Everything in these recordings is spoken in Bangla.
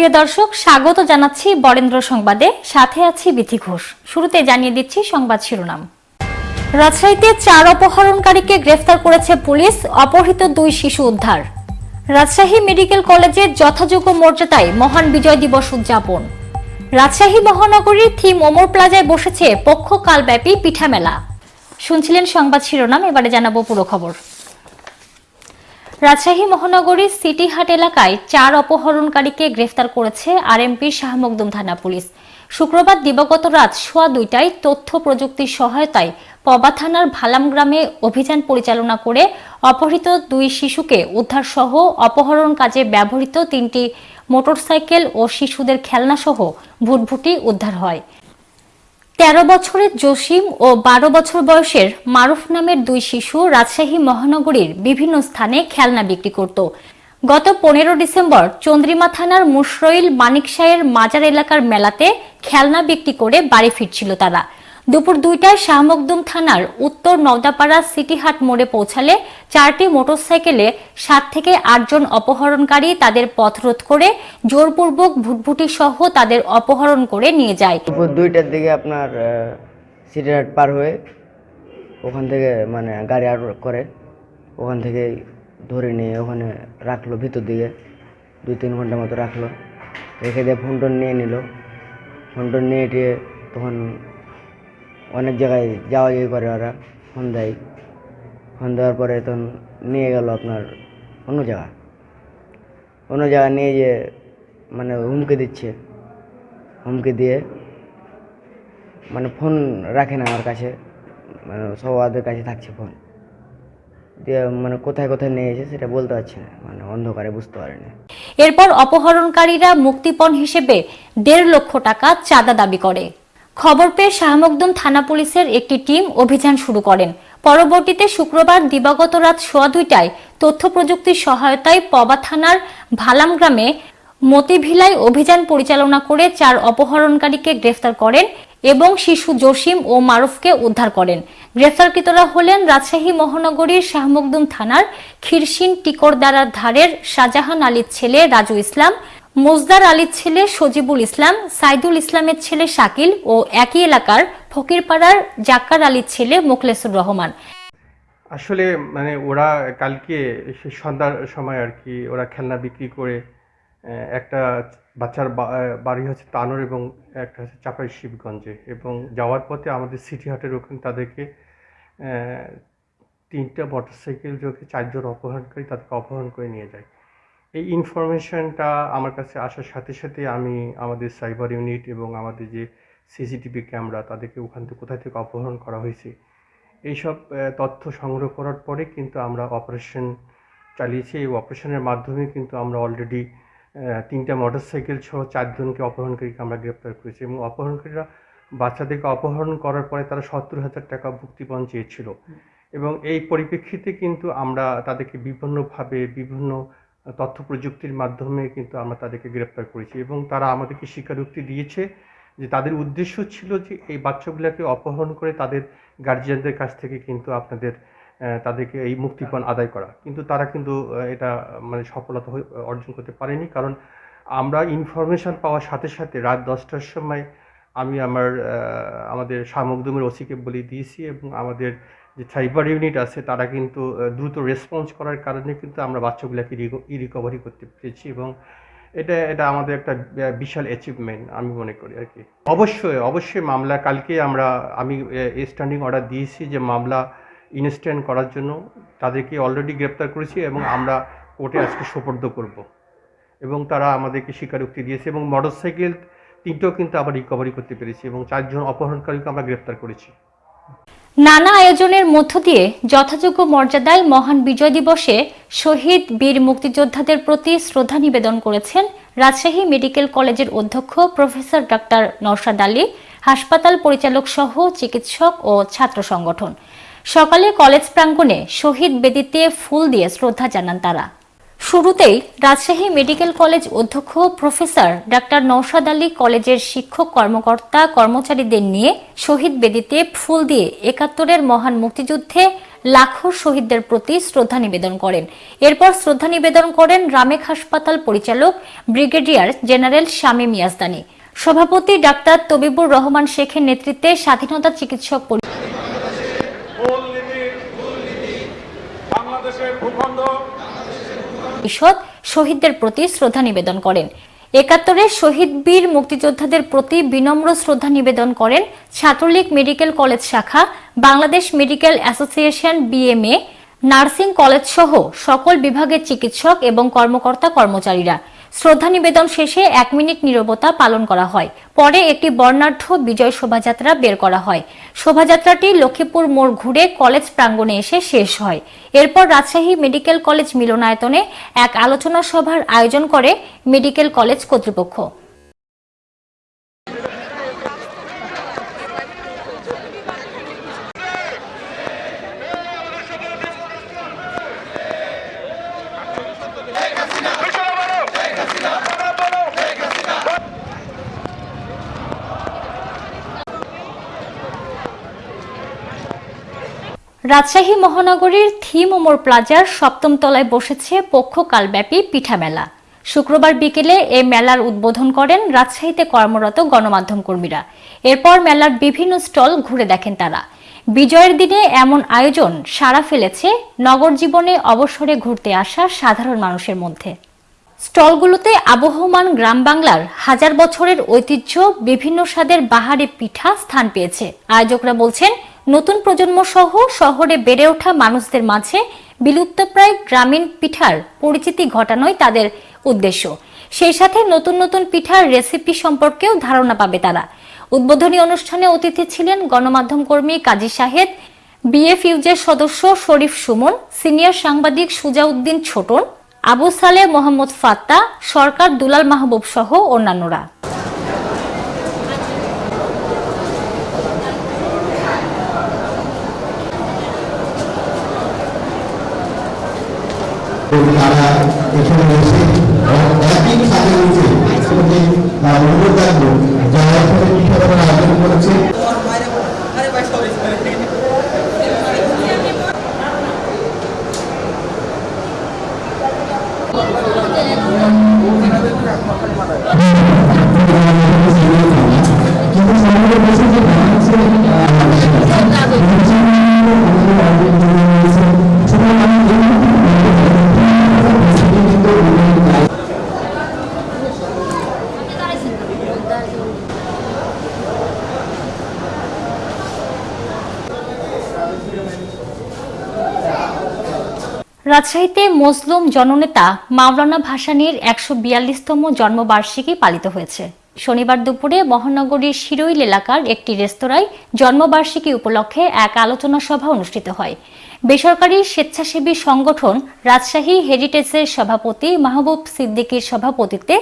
প্রিয় দর্শক, স্বাগত জানাচ্ছি বরেন্দ্র সংবাদে। সাথে আছি বিথি ঘোষ। শুরুতে জানিয়ে দিচ্ছি সংবাদ শিরোনাম। রাজশাহীতে চার অপহরণকারীকে গ্রেফতার করেছে পুলিশ, অপহৃত দুই শিশু উদ্ধার। রাজশাহী মেডিকেল কলেজে যথাযোগ্য মর্যাদায় মহান বিজয় দিবস উদযাপন। রাজশাহী মহানগরীর থিম ওমর প্লাজায় বসেছে পক্ষকালব্যাপী পিঠা মেলা শুনছিলেন সংবাদ শিরোনাম, এবারে জানাব পুরো খবর। রাজশাহী মহানগরীর সিটি হাট এলাকায় চার অপহরণকারীকে গ্রেফতার করেছে আরএমপি শাহমকদুম থানা পুলিশ। শুক্রবার দিবাগত রাত সোয়া দুইটায় তথ্য প্রযুক্তির সহায়তায় পবা থানার ভালাম গ্রামে অভিযান পরিচালনা করে অপহৃত দুই শিশুকে উদ্ধার সহ অপহরণ কাজে ব্যবহৃত তিনটি মোটরসাইকেল ও শিশুদের খেলনা সহ ভুটভুটি উদ্ধার হয়। তেরো বছরের জসিম ও বারো বছর বয়সের মারুফ নামের দুই শিশু রাজশাহী মহানগরীর বিভিন্ন স্থানে খেলনা বিক্রি করত। গত পনেরো ডিসেম্বর চন্দ্রিমা থানার মুশরইল মানিকশাহের মাজার এলাকার মেলাতে খেলনা বিক্রি করে বাড়ি ফিরছিল তারা। দুপুর দুইটায় শাহমকদুম থানার উত্তর নওদাপাড়া সিটিহাট মোড়ে পৌঁছালে চারটি মোটরসাইকেলে সাত থেকে আটজন অপহরণকারী তাদের পথরোধ করে জোরপূর্বক ভুটভুটি সহ তাদের অপহরণ করে নিয়ে যায়। দুপুর দুইটার দিকে আপনার সিটিহাট পার হয়ে ওখান থেকে মানে গাড়ি আর করে, ওখান থেকে ধরে নিয়ে ওখানে রাখল, ভিতর দিকে দুই তিন ঘণ্টা মতো রাখল। রেখে দিয়ে ফোন নিয়ে নিল। ফোন নিয়ে টিয়ে তখন অনেক জায়গায় যাওয়া যাওয়ি করে ওরা। ফোন দেয় ফোন দেওয়ার পরে তখন নিয়ে গেল আপনার অন্য জায়গা। অন্য জায়গা নিয়ে যে মানে হুমকি দিচ্ছে। হুমকি দিয়ে মানে ফোন রাখে না আমার কাছে। মানে সবাদের কাছে থাকছে ফোন। দিয়ে মানে কোথায় কোথায় নিয়ে সেটা বলতে পারছি না। মানে অন্ধকারে বুঝতে পারিনি। এরপর অপহরণকারীরা মুক্তিপণ হিসেবে দেড় লক্ষ টাকা চাঁদা দাবি করে। খবর পেয়ে শাহমকদুম থানা পুলিশের একটি টিম অভিযান শুরু করেন। পরবর্তীতে শুক্রবার দিবাগত রাত সোয়া দুইটায় তথ্য প্রযুক্তির সহায়তায় পবা থানার ভালাম গ্রামে মতিভিলায় অভিযান পরিচালনা করে চার অপহরণকারীকে গ্রেফতার করেন এবং শিশু জসিম ও মারুফকে উদ্ধার করেন। গ্রেফতারকৃতরা হলেন রাজশাহী মহানগরীর শাহমকদুম থানার খিরসিন টিকরদারার ধারের শাহজাহান আলীর ছেলে রাজু ইসলাম মোজদার আলীর ছেলে সজিবুল ইসলাম, সাইদুল ইসলামের ছেলে শাকিল ও একই এলাকার ফকিরপাড়ার জাক্কার আলীর ছেলে মোখলেসুর রহমান। আসলে মানে ওরা কালকে সন্ধ্যার সময় আর কি ওরা খেলনা বিক্রি করে একটা বাচ্চার বাড়ি হচ্ছে তানোর এবং একটা হচ্ছে চাপাই শিবগঞ্জে এবং যাওয়ার পথে আমাদের সিটি হাটের ওখানে তাদেরকে তিনটা মোটরসাইকেল যোগে চারজন অপহরণকারী তাদেরকে অপহরণ করে নিয়ে যায়। এই ইনফরমেশনটা আমার কাছে আসার সাথে সাথে আমি আমাদের সাইবার ইউনিট এবং আমাদের যে সিসিটিভি ক্যামেরা তাদেরকে ওখান থেকে কোথায় থেকে অপহরণ করা হয়েছে, এইসব তথ্য সংগ্রহ করার পরে কিন্তু আমরা অপারেশন চালিয়েছি। এই অপারেশনের মাধ্যমে কিন্তু আমরা অলরেডি তিনটা মোটরসাইকেল সহ চারজনকে অপহরণকারীকে আমরা গ্রেপ্তার করেছি এবং অপহরণকারীরা বাচ্চাদেরকে অপহরণ করার পরে তারা সত্তর হাজার টাকা মুক্তিপণ চেয়েছিল। এবং এই পরিপ্রেক্ষিতে কিন্তু আমরা তাদেরকে বিভিন্নভাবে, বিভিন্ন তথ্য প্রযুক্তির মাধ্যমে কিন্তু আমরা তাদেরকে গ্রেপ্তার করেছি এবং তারা আমাদেরকে স্বীকারোক্তি দিয়েছে যে তাদের উদ্দেশ্য ছিল যে এই বাচ্চাগুলোকে অপহরণ করে তাদের গার্জিয়ানদের কাছ থেকে কিন্তু আপনাদের তাদেরকে এই মুক্তিপণ আদায় করা। কিন্তু তারা কিন্তু এটা মানে সফলতা অর্জন করতে পারেনি কারণ আমরা ইনফরমেশন পাওয়ার সাথে সাথে রাত দশটার সময় আমি আমার আমাদের শামকদুমের ওসিকে বলে দিয়েছি এবং আমাদের যে সাইবার ইউনিট আছে, তারা কিন্তু দ্রুত রেসপন্স করার কারণে কিন্তু আমরা বাচ্চাগুলোকে ই রিকভারি করতে পেরেছি এবং এটা এটা আমাদের একটা বিশাল অ্যাচিভমেন্ট আমি মনে করি আর কি। অবশ্যই অবশ্যই মামলা, কালকে আমরা, আমি স্ট্যান্ডিং অর্ডার দিয়েছি যে মামলা ইনস্ট্যান্ট করার জন্য। তাদেরকে অলরেডি গ্রেপ্তার করেছি এবং আমরা কোর্টে আজকে সোপর্দ করব। এবং তারা আমাদেরকে স্বীকারোক্তি দিয়েছে এবং মোটরসাইকেল তিনটেও কিন্তু আবার রিকভারি করতে পেরেছি এবং চারজন অপহরণকারীকে আমরা গ্রেপ্তার করেছি। নানা আয়োজনের মধ্য দিয়ে যথাযোগ্য মর্যাদায় মহান বিজয় দিবসে শহীদ বীর মুক্তিযোদ্ধাদের প্রতি শ্রদ্ধা নিবেদন করেছেন রাজশাহী মেডিকেল কলেজের অধ্যক্ষ প্রফেসর ডক্টর নওশাদ আলী, হাসপাতাল পরিচালক সহ চিকিৎসক ও ছাত্র সংগঠন। সকালে কলেজ প্রাঙ্গণে শহীদ বেদিতে ফুল দিয়ে শ্রদ্ধা জানান তারা। শুরুতেই রাজশাহী মেডিকেল কলেজ অধ্যক্ষ প্রফেসর ডাক্তার নৌশাদ আলী কলেজের শিক্ষক, কর্মকর্তা, কর্মচারীদের নিয়ে শহীদ বেদিতে ফুল দিয়ে একাত্তরের মহান মুক্তিযুদ্ধে লাখো শহীদদের প্রতি শ্রদ্ধা নিবেদন করেন। এরপর শ্রদ্ধা নিবেদন করেন রামেক হাসপাতাল পরিচালক ব্রিগেডিয়ার জেনারেল শামীম ইয়াজদানি সভাপতি ডাক্তার তবিবুর রহমান শেখের নেতৃত্বে স্বাধীনতা চিকিৎসক পরিষদ শহীদদের প্রতি শ্রদ্ধা নিবেদন করেন। একাত্তরের শহীদ বীর মুক্তিযোদ্ধাদের প্রতি বিনম্র শ্রদ্ধা নিবেদন করেন ছাত্রলীগ মেডিকেল কলেজ শাখা, Bangladesh medical association BMA, nursing college সহ সকল বিভাগের চিকিৎসক এবং কর্মকর্তা কর্মচারীরা শ্রদ্ধা নিবেদন শেষে এক মিনিট নিরবতা পালন করা হয়। পরে একটি বর্ণাঢ্য বিজয় শোভাযাত্রা বের করা হয়। শোভাযাত্রাটি লক্ষ্মীপুর মোড় ঘুরে কলেজ প্রাঙ্গণে এসে শেষ হয়। এরপর রাজশাহী মেডিকেল কলেজ মিলনায়তনে এক আলোচনা সভার আয়োজন করে মেডিকেল কলেজ কর্তৃপক্ষ। রাজশাহী মহানগরীর থিম ওমর প্লাজার সপ্তম তলায় বসেছে পক্ষকালব্যাপী পিঠা মেলা শুক্রবার বিকেলে এ মেলার উদ্বোধন করেন রাজশাহীতে কর্মরত গণমাধ্যম কর্মীরা। এরপর মেলার বিভিন্ন স্টল ঘুরে দেখেন তারা। বিজয়ের দিনে এমন আয়োজন সাড়া ফেলেছে নগর জীবনে অবসরে ঘুরতে আসা সাধারণ মানুষের মধ্যে। স্টলগুলোতে আবহমান গ্রাম বাংলার হাজার বছরের ঐতিহ্য, বিভিন্ন স্বাদের বাহারি পিঠা স্থান পেয়েছে। আয়োজকরা বলছেন নতুন প্রজন্ম সহ শহরে বেড়ে ওঠা মানুষদের মাঝে বিলুপ্তপ্রায় গ্রামীণ পিঠার পরিচিতি ঘটানোই তাদের উদ্দেশ্য। সেই সাথে নতুন নতুন পিঠার রেসিপি সম্পর্কেও ধারণা পাবে তারা। উদ্বোধনী অনুষ্ঠানে অতিথি ছিলেন গণমাধ্যম কর্মী কাজী শাহেদ বিএফইউজের সদস্য শরীফ সুমন, সিনিয়র সাংবাদিক সুজাউদ্দিন ছোটন, আবু সালে মোহাম্মদ ফাত্তা, সরকার দুলাল মাহবুব সহ অন্যান্যরা। রাজশাহীতে মজলুম জননেতা মাওলানা ভাসানীর একশো বিয়াল্লিশতম জন্মবার্ষিকী পালিত হয়েছে। শনিবার দুপুরে মহানগরীর শিরইল এলাকার একটি রেস্তোরাঁয় জন্মবার্ষিকী উপলক্ষে এক আলোচনা সভা অনুষ্ঠিত হয়। বেসরকারি স্বেচ্ছাসেবী সংগঠন রাজশাহী হেরিটেজের সভাপতি মাহবুব সিদ্দিকীর সভাপতিত্বে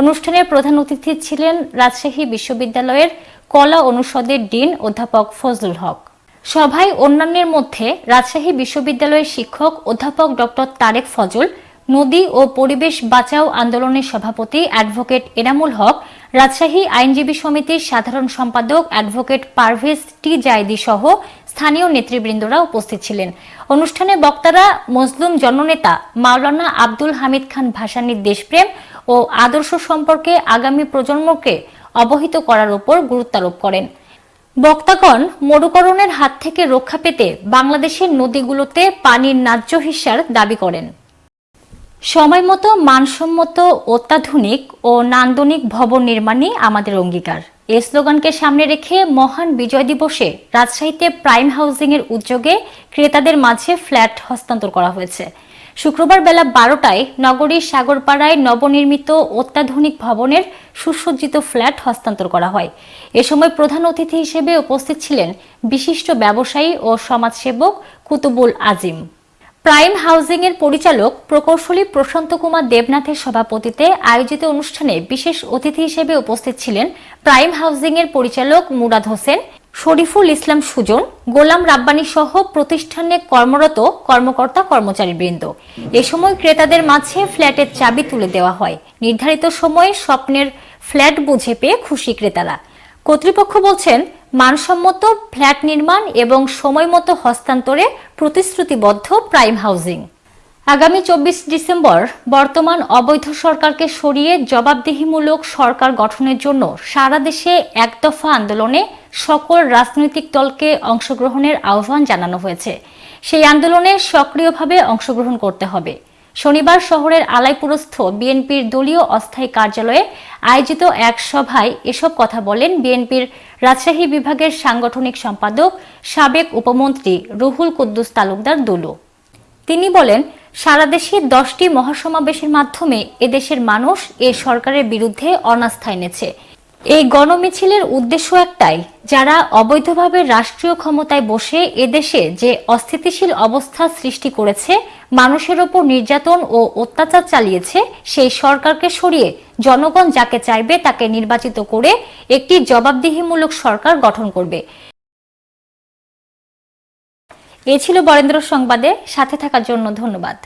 অনুষ্ঠানের প্রধান অতিথি ছিলেন রাজশাহী বিশ্ববিদ্যালয়ের কলা অনুষদের ডিন অধ্যাপক ফজলুল হক। সভায় অন্যান্যের মধ্যে রাজশাহী বিশ্ববিদ্যালয়ের শিক্ষক অধ্যাপক ডক্টর তারেক ফজল, নদী ও পরিবেশ বাঁচাও আন্দোলনের সভাপতি অ্যাডভোকেট এনামুল হক, রাজশাহী আইনজীবী সমিতির সাধারণ সম্পাদক অ্যাডভোকেট পারভেজ টি জায়দি সহ স্থানীয় নেতৃবৃন্দরা উপস্থিত ছিলেন। অনুষ্ঠানে বক্তারা মজলুম জননেতা মাওলানা আব্দুল হামিদ খান ভাসানীর দেশপ্রেম ও আদর্শ সম্পর্কে আগামী প্রজন্মকে অবহিত করার উপর গুরুত্বারোপ করেন। বক্তাগণ মরুকরণের হাত থেকে রক্ষা পেতে বাংলাদেশের নদীগুলোতে পানির ন্যায্য হিস্যার দাবি করেন। সময়মতো মানসম্মত, অত্যাধুনিক ও নান্দনিক ভবন নির্মাণই আমাদের অঙ্গীকার। এ স্লোগানকে সামনে রেখে মহান বিজয় দিবসে রাজশাহীতে প্রাইম হাউজিং এর উদ্যোগে ক্রেতাদের মাঝে ফ্ল্যাট হস্তান্তর করা হয়েছে। শুক্রবার বেলা বারোটায় নগরীর সাগরপাড়ায় নবনির্মিত অত্যাধুনিক ভবনের সুসজ্জিত ফ্ল্যাট হস্তান্তর করা হয়। এ সময় প্রধান অতিথি হিসেবে উপস্থিত ছিলেন বিশিষ্ট ব্যবসায়ী ও সমাজসেবক কুতুবুল আজিম। প্রাইম হাউজিং এর পরিচালক প্রকৌশলী প্রশান্ত কুমার দেবনাথের সভাপতিতে আয়োজিত অনুষ্ঠানে বিশেষ অতিথি হিসেবে উপস্থিত ছিলেন প্রাইম হাউজিং এর পরিচালক মুরাদ হোসেন। শরীফুল ইসলাম সুজন, গোলাম রাব্বানী সহ প্রতিষ্ঠানে কর্মরত কর্মকর্তা কর্মচারী বৃন্দ এ সময় ক্রেতাদের মাঝে ফ্ল্যাটের চাবি তুলে দেওয়া হয়। নির্ধারিত সময়ে স্বপ্নের ফ্ল্যাট বুঝে পেয়ে খুশি ক্রেতারা। কর্তৃপক্ষ বলছেন, মানসম্মত ফ্ল্যাট নির্মাণ এবং সময়মতো হস্তান্তরে প্রতিশ্রুতিবদ্ধ প্রাইম হাউজিং। আগামী চব্বিশ ডিসেম্বর বর্তমান অবৈধ সরকারকে সরিয়ে জবাবদিহিমূলক সরকার গঠনের জন্য সারা দেশে একদফা আন্দোলনে সকল রাজনৈতিক দলকে অংশগ্রহণের আহ্বান জানানো হয়েছে। সেই আন্দোলনে সক্রিয়ভাবে অংশগ্রহণ করতে হবে। শনিবার শহরের আলাইপুরস্থ বিএনপির দলীয় অস্থায়ী কার্যালয়ে আয়োজিত এক সভায় এসব কথা বলেন বিএনপির রাজশাহী বিভাগের সাংগঠনিক সম্পাদক সাবেক উপমন্ত্রী রুহুল কুদ্দুস তালুকদার দুলু। তিনি বলেন, সারা দেশে দশটি মহাসমাবেশের মাধ্যমে এদেশের মানুষ এ সরকারের বিরুদ্ধে অনাস্থা এনেছে। এই গণমিছিলের উদ্দেশ্য একটাই, যারা অবৈধভাবে রাষ্ট্রীয় ক্ষমতায় বসে এদেশে যে অস্থিতিশীল অবস্থা সৃষ্টি করেছে, মানুষের ওপর নির্যাতন ও অত্যাচার চালিয়েছে, সেই সরকারকে সরিয়ে জনগণ যাকে চাইবে তাকে নির্বাচিত করে একটি জবাবদিহিমূলক সরকার গঠন করবে। এ ছিল বরেন্দ্র সংবাদে, সাথে থাকার জন্য ধন্যবাদ।